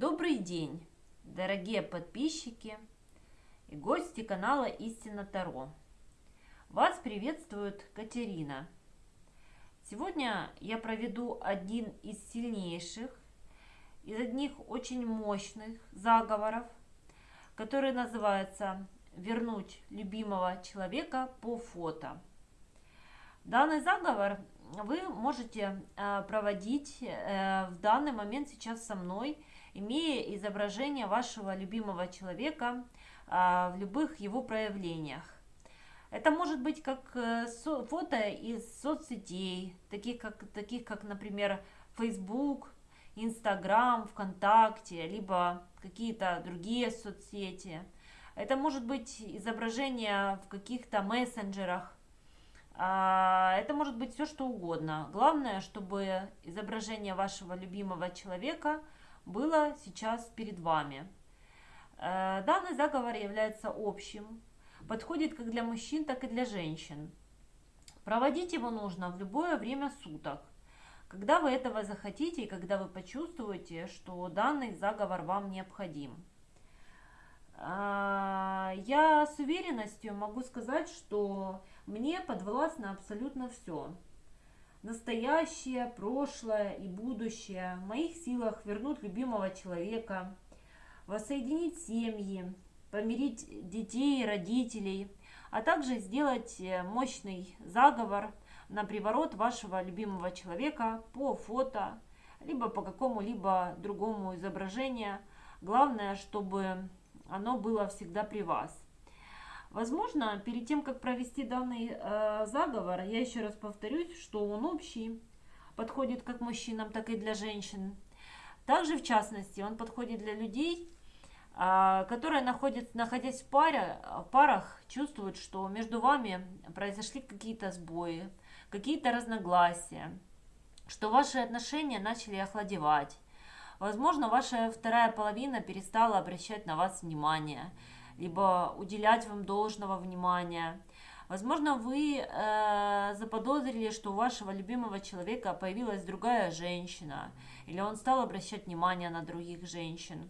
Добрый день, дорогие подписчики и гости канала Истина Таро. Вас приветствует Катерина. Сегодня я проведу один из сильнейших, из одних очень мощных заговоров, который называется «Вернуть любимого человека по фото». Данный заговор вы можете э, проводить э, в данный момент сейчас со мной, имея изображение вашего любимого человека э, в любых его проявлениях. Это может быть как фото из соцсетей, таких как, таких как например, Facebook, Instagram, ВКонтакте, либо какие-то другие соцсети. Это может быть изображение в каких-то мессенджерах, а, это может быть все что угодно. Главное, чтобы изображение вашего любимого человека было сейчас перед вами. Э, данный заговор является общим, подходит как для мужчин, так и для женщин. Проводить его нужно в любое время суток, когда вы этого захотите и когда вы почувствуете, что данный заговор вам необходим. А, я с уверенностью могу сказать, что мне подвластно абсолютно все. Настоящее, прошлое и будущее. В моих силах вернуть любимого человека, воссоединить семьи, помирить детей и родителей, а также сделать э, мощный заговор на приворот вашего любимого человека по фото, либо по какому-либо другому изображению. Главное, чтобы оно было всегда при вас. Возможно, перед тем, как провести данный э, заговор, я еще раз повторюсь, что он общий, подходит как мужчинам, так и для женщин. Также, в частности, он подходит для людей, э, которые, находят, находясь в, паре, в парах, чувствуют, что между вами произошли какие-то сбои, какие-то разногласия, что ваши отношения начали охладевать. Возможно, ваша вторая половина перестала обращать на вас внимание – либо уделять вам должного внимания. Возможно, вы э, заподозрили, что у вашего любимого человека появилась другая женщина, или он стал обращать внимание на других женщин.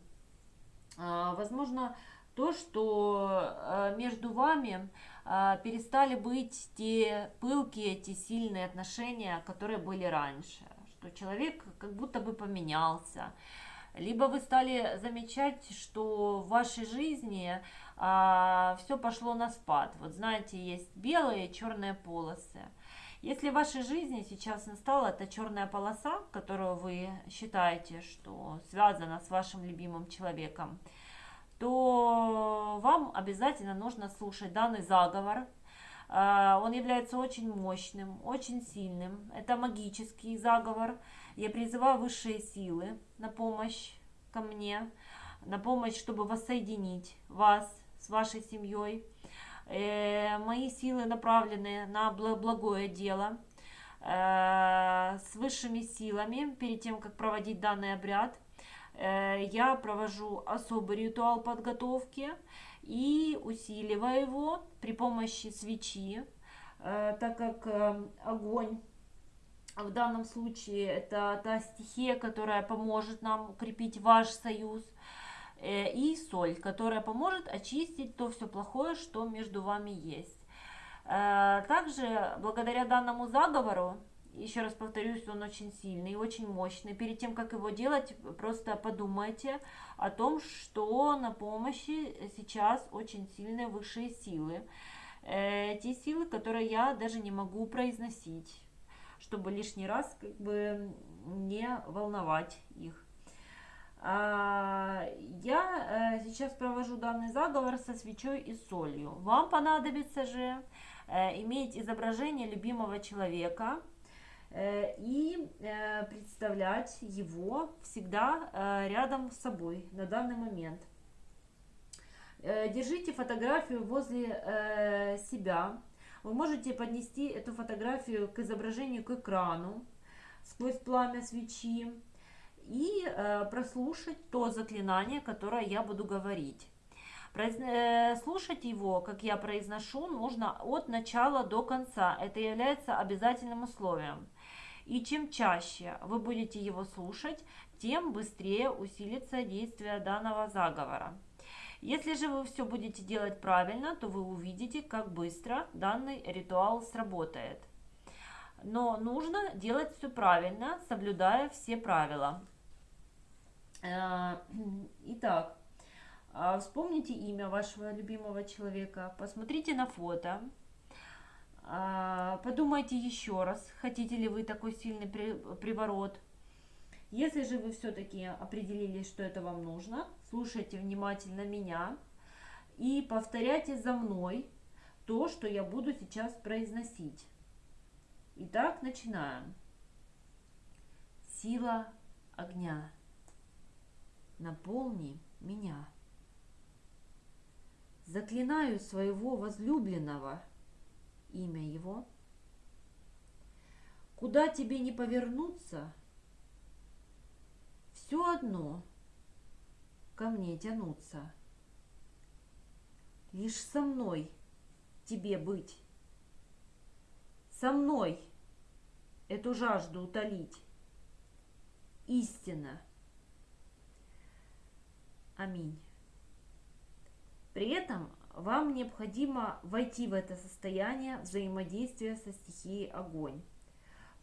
Э, возможно, то, что э, между вами э, перестали быть те пылкие, те сильные отношения, которые были раньше, что человек как будто бы поменялся, либо вы стали замечать, что в вашей жизни а, все пошло на спад. Вот знаете, есть белые и черные полосы. Если в вашей жизни сейчас настала эта черная полоса, которую вы считаете, что связана с вашим любимым человеком, то вам обязательно нужно слушать данный заговор. А, он является очень мощным, очень сильным. Это магический заговор. Я призываю высшие силы на помощь ко мне, на помощь, чтобы воссоединить вас с вашей семьей. Э, мои силы направлены на благое дело э, с высшими силами. Перед тем, как проводить данный обряд, я провожу особый ритуал подготовки и усиливаю его при помощи свечи, так как огонь в данном случае это та стихия, которая поможет нам укрепить ваш союз – Э, и соль, которая поможет очистить то все плохое, что между вами есть. Э, также, благодаря данному заговору, еще раз повторюсь, он очень сильный, очень мощный. Перед тем, как его делать, просто подумайте о том, что на помощи сейчас очень сильные высшие силы. Э, те силы, которые я даже не могу произносить, чтобы лишний раз как бы не волновать их. А, я э, сейчас провожу данный заговор со свечой и солью. Вам понадобится же э, иметь изображение любимого человека и представлять его всегда рядом с собой на данный момент. Держите фотографию возле себя. Вы можете поднести эту фотографию к изображению к экрану сквозь пламя свечи и э, прослушать то заклинание, которое я буду говорить. Э, слушать его, как я произношу, нужно от начала до конца. Это является обязательным условием. И чем чаще вы будете его слушать, тем быстрее усилится действие данного заговора. Если же вы все будете делать правильно, то вы увидите, как быстро данный ритуал сработает. Но нужно делать все правильно, соблюдая все правила. Э, итак, а, вспомните имя вашего любимого человека, посмотрите на фото, подумайте еще раз, хотите ли вы такой сильный приворот. Если же вы все-таки определились, что это вам нужно, слушайте внимательно меня и повторяйте за мной то, что я буду сейчас произносить. Итак, начинаем. Сила огня. Наполни меня. Заклинаю своего возлюбленного, имя его. Куда тебе не повернуться, все одно ко мне тянуться. Лишь со мной тебе быть. Со мной эту жажду утолить. Истина. Аминь. При этом вам необходимо войти в это состояние взаимодействия со стихией огонь,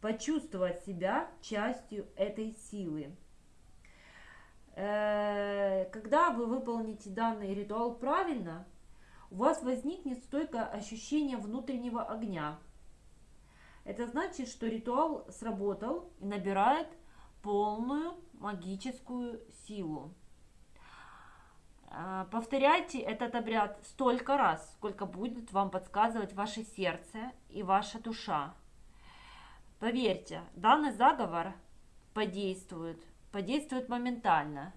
почувствовать себя частью этой силы. Э, когда вы выполните данный ритуал правильно, у вас возникнет стойкое ощущение внутреннего огня. Это значит, что ритуал сработал и набирает полную магическую силу. Э, повторяйте этот обряд столько раз, сколько будет вам подсказывать ваше сердце и ваша душа. Поверьте, данный заговор подействует, подействует моментально.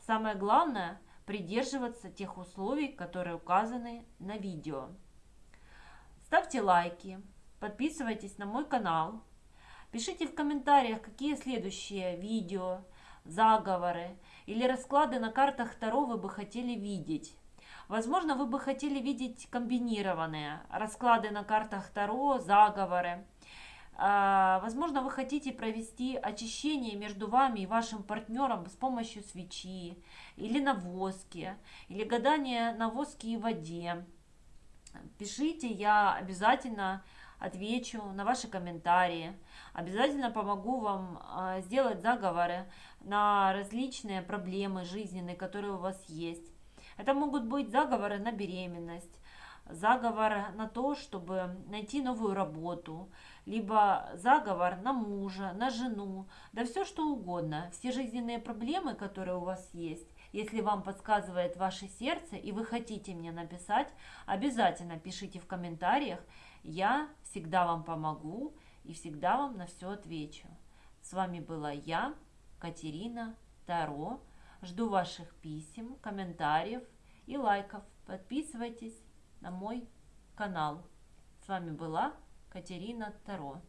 Самое главное – придерживаться тех условий, которые указаны на видео. Ставьте лайки, подписывайтесь на мой канал, пишите в комментариях, какие следующие видео, заговоры или расклады на картах Таро вы бы хотели видеть. Возможно, вы бы хотели видеть комбинированные расклады на картах Таро, заговоры. А, возможно, вы хотите провести очищение между вами и вашим партнером с помощью свечи или на воске, или гадание на воске и воде. Пишите, я обязательно отвечу на ваши комментарии. Обязательно помогу вам а, сделать заговоры на различные проблемы жизненные, которые у вас есть. Это могут быть заговоры на беременность, заговор на то, чтобы найти новую работу, либо заговор на мужа, на жену, да все что угодно. Все жизненные проблемы, которые у вас есть, если вам подсказывает ваше сердце и вы хотите мне написать, обязательно пишите в комментариях. Я всегда вам помогу и всегда вам на все отвечу. С вами была я, Катерина Таро. Жду ваших писем, комментариев и лайков. Подписывайтесь на мой канал. С вами была Катерина Таро.